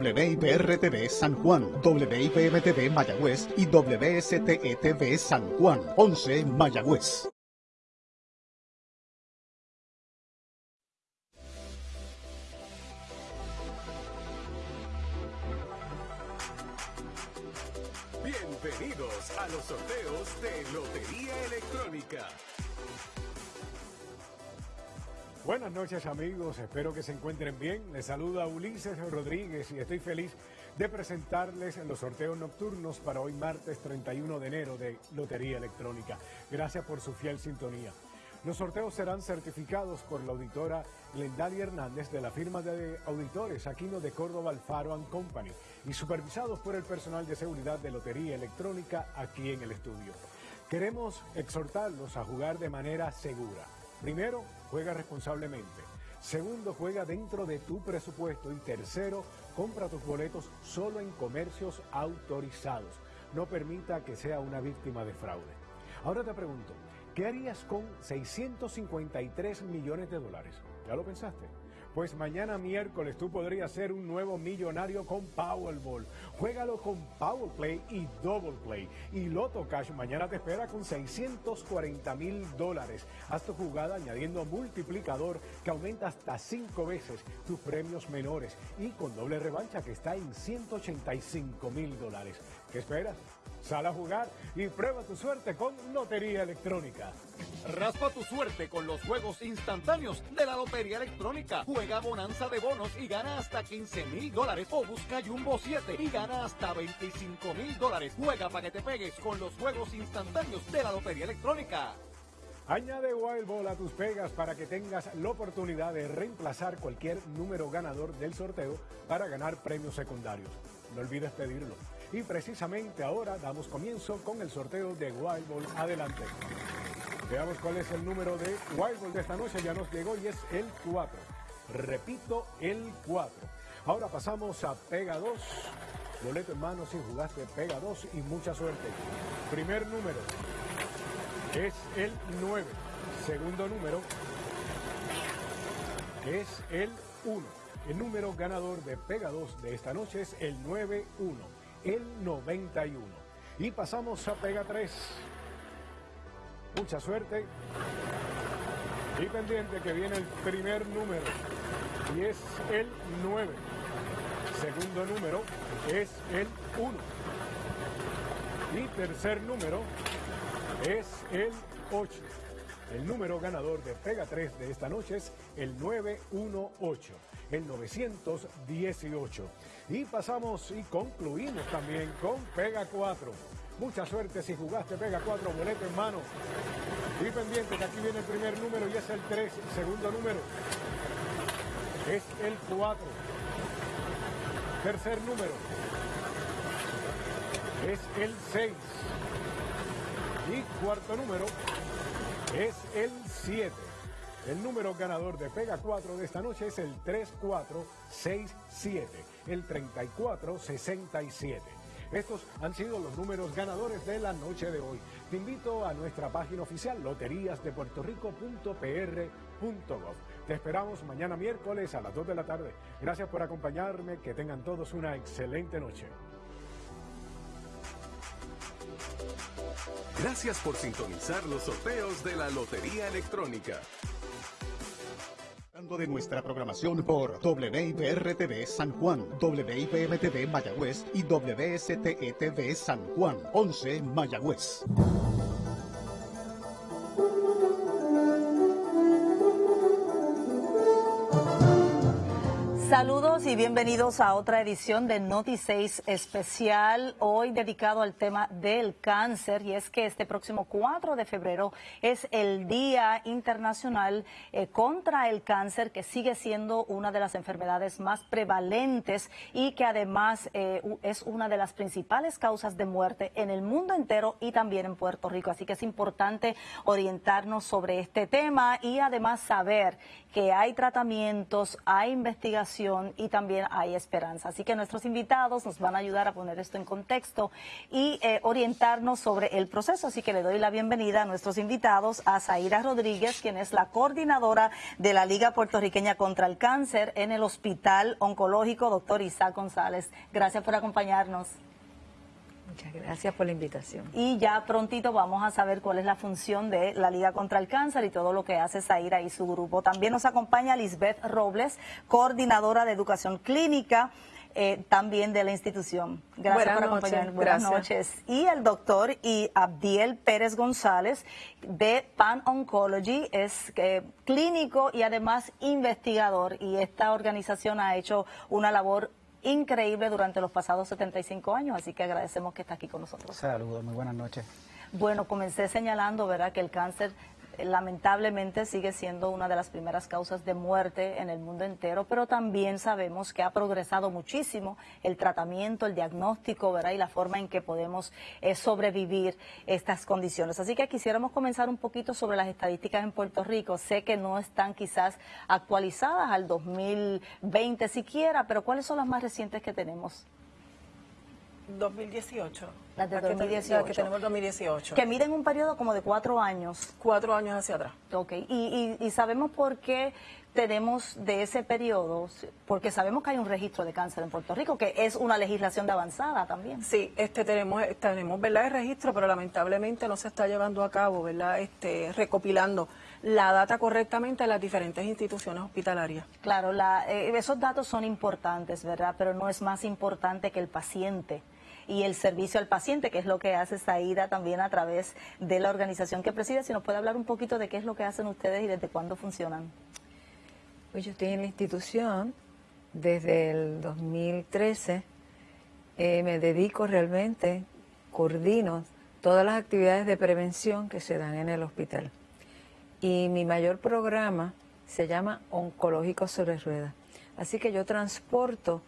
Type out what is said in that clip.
WIPR-TV San Juan, WIPM-TV Mayagüez y WSTE-TV San Juan, 11 Mayagüez. Bienvenidos a los sorteos de Lotería Electrónica. Buenas noches amigos, espero que se encuentren bien. Les saluda Ulises Rodríguez y estoy feliz de presentarles los sorteos nocturnos para hoy martes 31 de enero de Lotería Electrónica. Gracias por su fiel sintonía. Los sorteos serán certificados por la auditora Lendalia Hernández de la firma de auditores Aquino de Córdoba Alfaro Company y supervisados por el personal de seguridad de Lotería Electrónica aquí en el estudio. Queremos exhortarlos a jugar de manera segura. Primero, juega responsablemente. Segundo, juega dentro de tu presupuesto. Y tercero, compra tus boletos solo en comercios autorizados. No permita que sea una víctima de fraude. Ahora te pregunto, ¿qué harías con 653 millones de dólares? ¿Ya lo pensaste? Pues mañana miércoles tú podrías ser un nuevo millonario con Powerball. Juégalo con Powerplay y Double Play. Y Loto Cash mañana te espera con 640 mil dólares. Haz tu jugada añadiendo multiplicador que aumenta hasta 5 veces tus premios menores. Y con doble revancha que está en 185 mil dólares. ¿Qué esperas? Sal a jugar y prueba tu suerte con Lotería Electrónica. Raspa tu suerte con los juegos instantáneos de la Lotería Electrónica. Juega bonanza de bonos y gana hasta 15 mil dólares. O busca Jumbo 7 y gana hasta 25 mil dólares. Juega para que te pegues con los juegos instantáneos de la Lotería Electrónica. Añade Wild Ball a tus pegas para que tengas la oportunidad de reemplazar cualquier número ganador del sorteo para ganar premios secundarios. No olvides pedirlo. Y precisamente ahora damos comienzo con el sorteo de Wild Ball. Adelante. Veamos cuál es el número de Wild Ball de esta noche. Ya nos llegó y es el 4. Repito, el 4. Ahora pasamos a Pega 2. Boleto en mano si jugaste Pega 2 y mucha suerte. Primer número es el 9. Segundo número es el 1. El número ganador de Pega 2 de esta noche es el 91 el 91. Y pasamos a Pega 3. Mucha suerte. Y pendiente que viene el primer número. Y es el 9. Segundo número es el 1. Y tercer número es el 8. El número ganador de Pega 3 de esta noche es el 918, el 918. Y pasamos y concluimos también con Pega 4. Mucha suerte si jugaste Pega 4, boleto en mano. Y pendiente que aquí viene el primer número y es el 3. Segundo número es el 4. Tercer número es el 6. Y cuarto número es el 7. El número ganador de Pega 4 de esta noche es el 3467, el 3467. Estos han sido los números ganadores de la noche de hoy. Te invito a nuestra página oficial loteríasdepuertorico.pr.gov. Te esperamos mañana miércoles a las 2 de la tarde. Gracias por acompañarme. Que tengan todos una excelente noche. Gracias por sintonizar los sorteos de la Lotería Electrónica de nuestra programación por WIPR-TV San Juan, WIPM-TV Mayagüez y WSTE-TV San Juan, 11 Mayagüez. Saludos y bienvenidos a otra edición de Noti 6 especial, hoy dedicado al tema del cáncer y es que este próximo 4 de febrero es el Día Internacional eh, contra el Cáncer que sigue siendo una de las enfermedades más prevalentes y que además eh, es una de las principales causas de muerte en el mundo entero y también en Puerto Rico. Así que es importante orientarnos sobre este tema y además saber que hay tratamientos, hay investigación y también hay esperanza. Así que nuestros invitados nos van a ayudar a poner esto en contexto y eh, orientarnos sobre el proceso. Así que le doy la bienvenida a nuestros invitados, a Zaira Rodríguez, quien es la coordinadora de la Liga Puertorriqueña contra el Cáncer en el Hospital Oncológico, doctor Isaac González. Gracias por acompañarnos. Muchas gracias por la invitación. Y ya prontito vamos a saber cuál es la función de la Liga contra el Cáncer y todo lo que hace Zaira y su grupo. También nos acompaña Lisbeth Robles, coordinadora de educación clínica. Eh, también de la institución. Gracias por acompañarnos. Buenas noches. Y el doctor y Abdiel Pérez González de Pan Oncology es eh, clínico y además investigador y esta organización ha hecho una labor increíble durante los pasados 75 años, así que agradecemos que está aquí con nosotros. Saludos, muy buenas noches. Bueno, comencé señalando, ¿verdad?, que el cáncer lamentablemente sigue siendo una de las primeras causas de muerte en el mundo entero, pero también sabemos que ha progresado muchísimo el tratamiento, el diagnóstico, ¿verdad? Y la forma en que podemos eh, sobrevivir estas condiciones. Así que quisiéramos comenzar un poquito sobre las estadísticas en Puerto Rico. Sé que no están quizás actualizadas al 2020 siquiera, pero ¿cuáles son las más recientes que tenemos? 2018. Las de 2018. Que tenemos 2018. Que miden un periodo como de cuatro años. Cuatro años hacia atrás. Ok, y, y, sabemos por qué tenemos de ese periodo, porque sabemos que hay un registro de cáncer en Puerto Rico, que es una legislación de avanzada también. Sí, este tenemos, tenemos ¿verdad? el registro, pero lamentablemente no se está llevando a cabo, ¿verdad? Este, recopilando la data correctamente en las diferentes instituciones hospitalarias. Claro, la, eh, esos datos son importantes, ¿verdad? Pero no es más importante que el paciente y el servicio al paciente, que es lo que hace Saida también a través de la organización que preside. Si nos puede hablar un poquito de qué es lo que hacen ustedes y desde cuándo funcionan. Pues yo estoy en la institución desde el 2013. Eh, me dedico realmente, coordino todas las actividades de prevención que se dan en el hospital. Y mi mayor programa se llama Oncológico sobre Ruedas. Así que yo transporto